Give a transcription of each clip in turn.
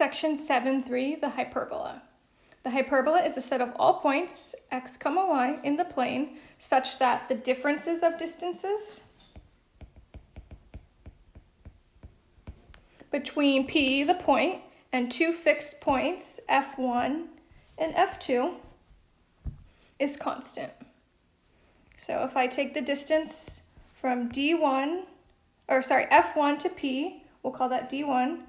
Section 7.3, the hyperbola. The hyperbola is a set of all points, x comma y, in the plane such that the differences of distances between P, the point, and two fixed points, F1 and F2, is constant. So if I take the distance from D1, or sorry, F1 to P, we'll call that D1,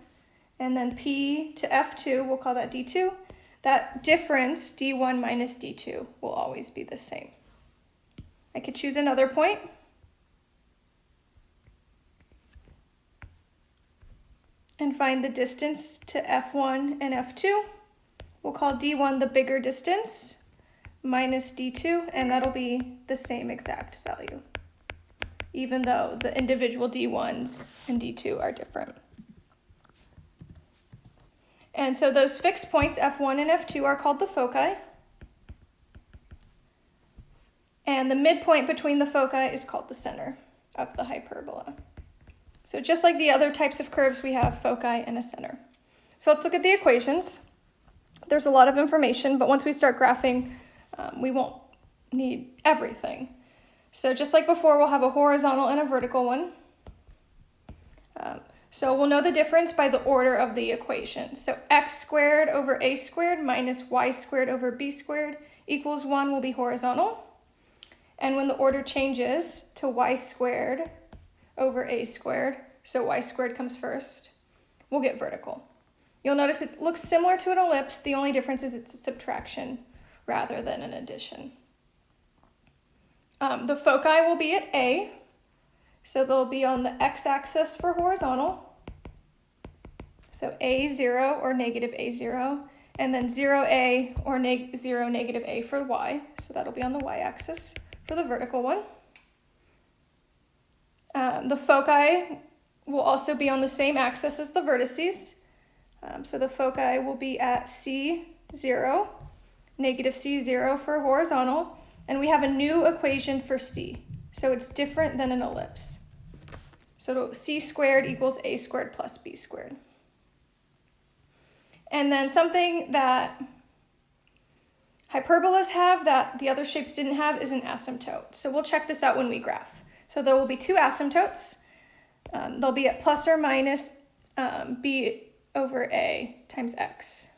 and then P to F2, we'll call that D2, that difference, D1 minus D2, will always be the same. I could choose another point. and find the distance to F1 and F2. We'll call D1 the bigger distance minus D2, and that'll be the same exact value, even though the individual D1s and D2 are different. And so those fixed points, F1 and F2, are called the foci. And the midpoint between the foci is called the center of the hyperbola. So just like the other types of curves, we have foci and a center. So let's look at the equations. There's a lot of information, but once we start graphing, um, we won't need everything. So just like before, we'll have a horizontal and a vertical one. So we'll know the difference by the order of the equation. So x squared over a squared minus y squared over b squared equals 1 will be horizontal. And when the order changes to y squared over a squared, so y squared comes first, we'll get vertical. You'll notice it looks similar to an ellipse, the only difference is it's a subtraction rather than an addition. Um, the foci will be at A, so they'll be on the x-axis for horizontal, so A0 or negative A0, and then 0A or neg 0, negative A for y, so that'll be on the y-axis for the vertical one. Um, the foci will also be on the same axis as the vertices. Um, so the foci will be at C0, negative C0 for horizontal, and we have a new equation for C. So it's different than an ellipse. So C squared equals A squared plus B squared. And then something that hyperbolas have that the other shapes didn't have is an asymptote. So we'll check this out when we graph. So there will be two asymptotes. Um, they'll be at plus or minus um, b over a times x.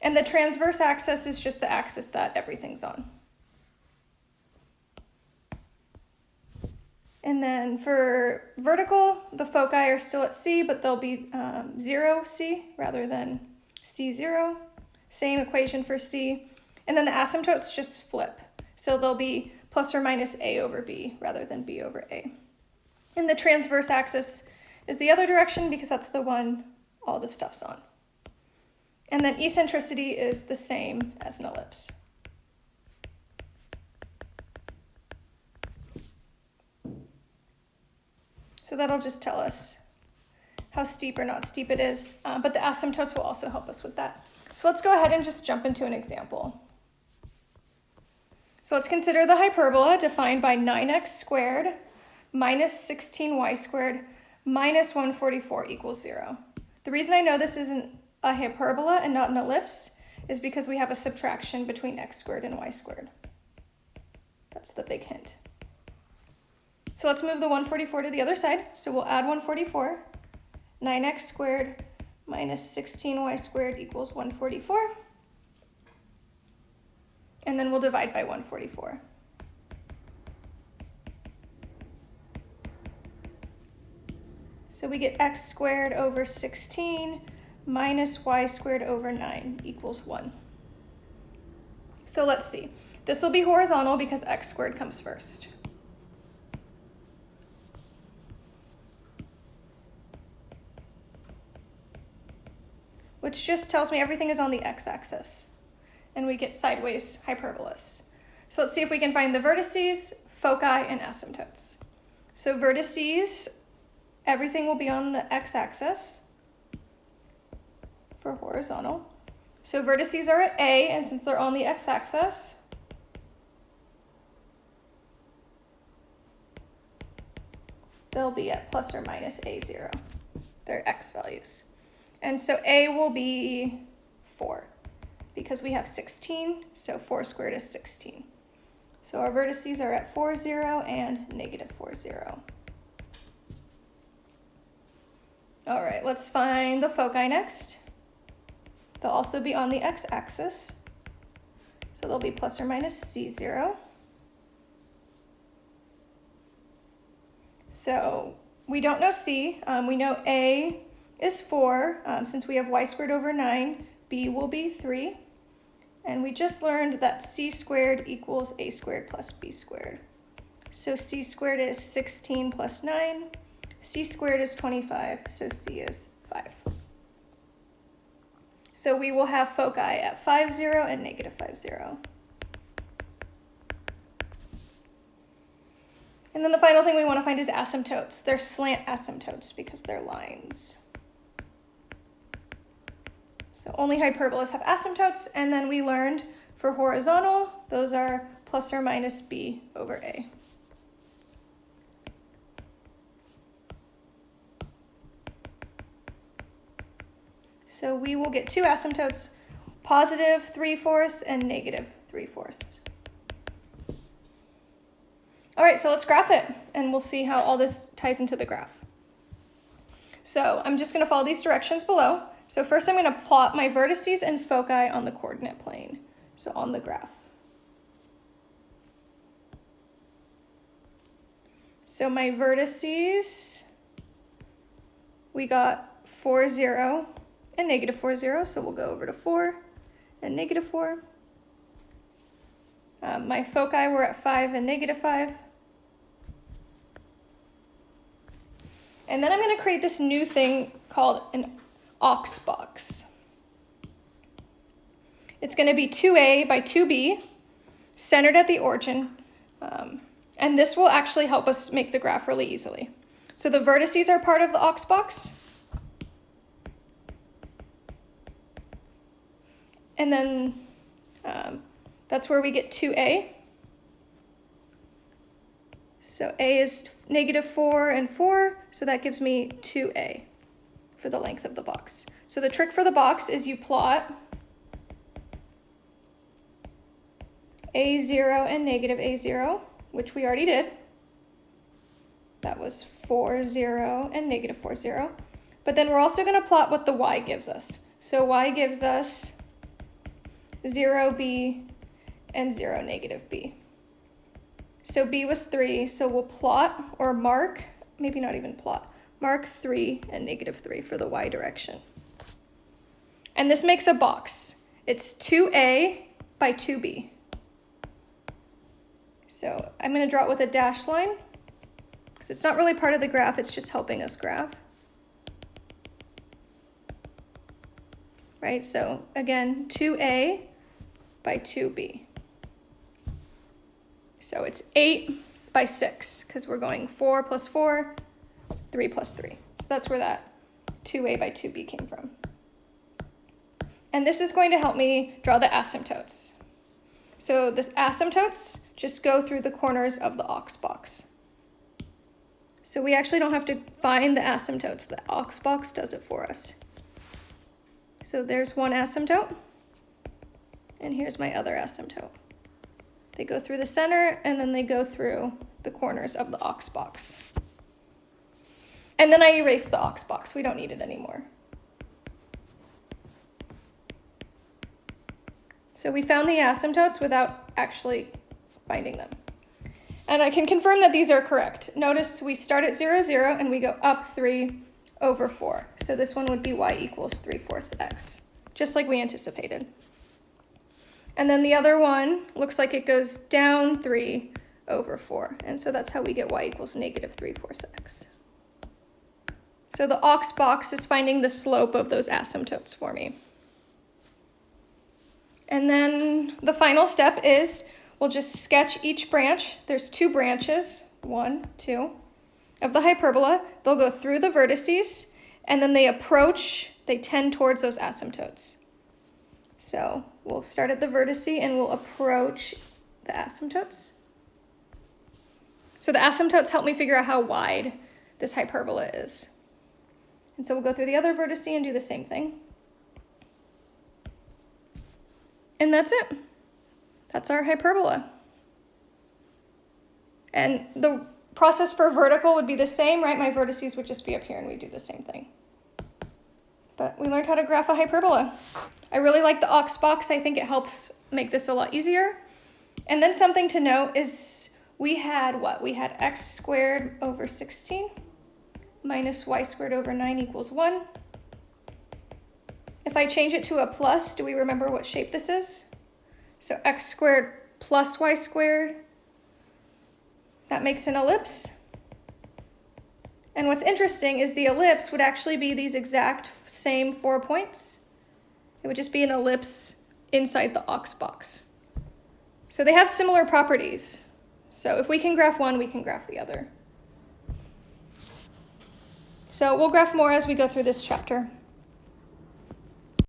And the transverse axis is just the axis that everything's on. And then for vertical, the foci are still at C, but they'll be um, 0 C rather than C0. Same equation for C. And then the asymptotes just flip. So they'll be plus or minus a over b rather than b over a. And the transverse axis is the other direction because that's the one all the stuff's on. And then eccentricity is the same as an ellipse. So that'll just tell us how steep or not steep it is, uh, but the asymptotes will also help us with that. So let's go ahead and just jump into an example. So let's consider the hyperbola defined by 9x squared minus 16y squared minus 144 equals 0. The reason I know this isn't a hyperbola and not an ellipse is because we have a subtraction between x squared and y squared. That's the big hint. So let's move the 144 to the other side. So we'll add 144. 9x squared minus 16y squared equals 144 and then we'll divide by 144. So we get x squared over 16 minus y squared over 9 equals 1. So let's see. This will be horizontal because x squared comes first. Which just tells me everything is on the x-axis and we get sideways hyperbolas. So let's see if we can find the vertices, foci, and asymptotes. So vertices, everything will be on the x-axis for horizontal. So vertices are at A, and since they're on the x-axis, they'll be at plus or minus A0, their x values. And so a will be 4 because we have 16, so 4 squared is 16. So our vertices are at 4, 0 and negative 4, 0. All right, let's find the foci next. They'll also be on the x-axis. So they'll be plus or minus c0. So we don't know c. Um, we know a is 4. Um, since we have y squared over 9, b will be 3. And we just learned that c squared equals a squared plus b squared. So c squared is 16 plus 9. c squared is 25, so c is 5. So we will have foci at 5, 0 and negative 5, 0. And then the final thing we want to find is asymptotes. They're slant asymptotes because they're lines. Only hyperbolas have asymptotes, and then we learned for horizontal, those are plus or minus b over a. So we will get two asymptotes, positive 3 fourths and negative 3 fourths. All right, so let's graph it, and we'll see how all this ties into the graph. So I'm just going to follow these directions below. So first I'm going to plot my vertices and foci on the coordinate plane, so on the graph. So my vertices, we got 4, 0 and negative 4, 0, so we'll go over to 4 and negative 4. Um, my foci were at 5 and negative 5. And then I'm going to create this new thing called an aux box. It's going to be 2a by 2b, centered at the origin, um, and this will actually help us make the graph really easily. So the vertices are part of the aux box, and then um, that's where we get 2a. So a is negative 4 and 4, so that gives me 2a for the length of the box. So the trick for the box is you plot a0 and negative a0, which we already did. That was 4, 0 and negative 4, 0. But then we're also going to plot what the y gives us. So y gives us 0b and 0 negative b. So b was 3, so we'll plot or mark, maybe not even plot, mark 3 and negative 3 for the y direction. And this makes a box. It's 2a by 2b. So I'm going to draw it with a dash line because it's not really part of the graph, it's just helping us graph. Right, so again, 2a by 2b. So it's 8 by 6 because we're going 4 plus 4 3 plus 3. So that's where that 2a by 2b came from. And this is going to help me draw the asymptotes. So this asymptotes just go through the corners of the aux box. So we actually don't have to find the asymptotes. The aux box does it for us. So there's one asymptote. And here's my other asymptote. They go through the center and then they go through the corners of the aux box. And then I erased the aux box. We don't need it anymore. So we found the asymptotes without actually finding them. And I can confirm that these are correct. Notice we start at 0, 0, and we go up 3 over 4. So this one would be y equals 3 fourths x, just like we anticipated. And then the other one looks like it goes down 3 over 4. And so that's how we get y equals negative 3 fourths x. So the aux box is finding the slope of those asymptotes for me. And then the final step is we'll just sketch each branch. There's two branches, one, two, of the hyperbola. They'll go through the vertices and then they approach, they tend towards those asymptotes. So we'll start at the vertice and we'll approach the asymptotes. So the asymptotes help me figure out how wide this hyperbola is. And so we'll go through the other vertice and do the same thing. And that's it. That's our hyperbola. And the process for vertical would be the same, right? My vertices would just be up here and we do the same thing. But we learned how to graph a hyperbola. I really like the aux box. I think it helps make this a lot easier. And then something to note is we had what? We had x squared over 16 minus y squared over 9 equals 1. If I change it to a plus, do we remember what shape this is? So x squared plus y squared, that makes an ellipse. And what's interesting is the ellipse would actually be these exact same four points. It would just be an ellipse inside the aux box. So they have similar properties. So if we can graph one, we can graph the other. So we'll graph more as we go through this chapter.